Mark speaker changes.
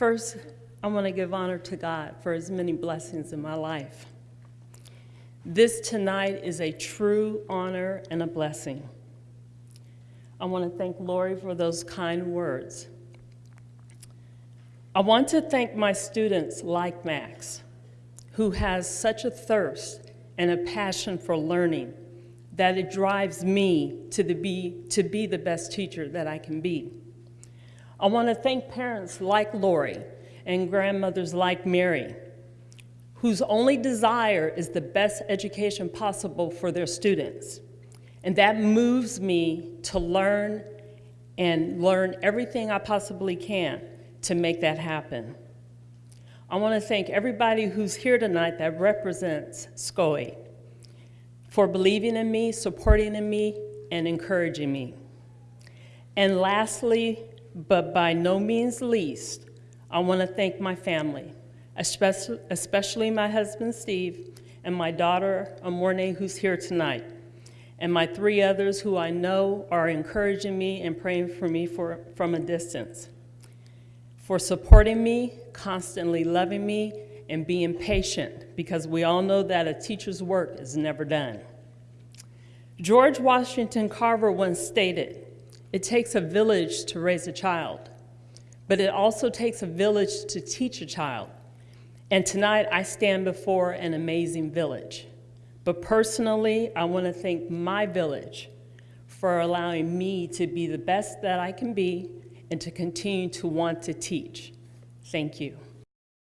Speaker 1: First, I want to give honor to God for his many blessings in my life. This tonight is a true honor and a blessing. I want to thank Lori for those kind words. I want to thank my students like Max, who has such a thirst and a passion for learning that it drives me to, the be, to be the best teacher that I can be. I want to thank parents like Lori and grandmothers like Mary, whose only desire is the best education possible for their students. And that moves me to learn and learn everything I possibly can to make that happen. I want to thank everybody who's here tonight that represents SCOE for believing in me, supporting in me, and encouraging me. And lastly, but by no means least, I want to thank my family, especially, my husband, Steve, and my daughter, Amorne, who's here tonight, and my three others who I know are encouraging me and praying for me for, from a distance, for supporting me, constantly loving me, and being patient, because we all know that a teacher's work is never done. George Washington Carver once stated, it takes a village to raise a child, but it also takes a village to teach a child. And tonight I stand before an amazing village. But personally, I want to thank my village for allowing me to be the best that I can be and to continue to want to teach. Thank you.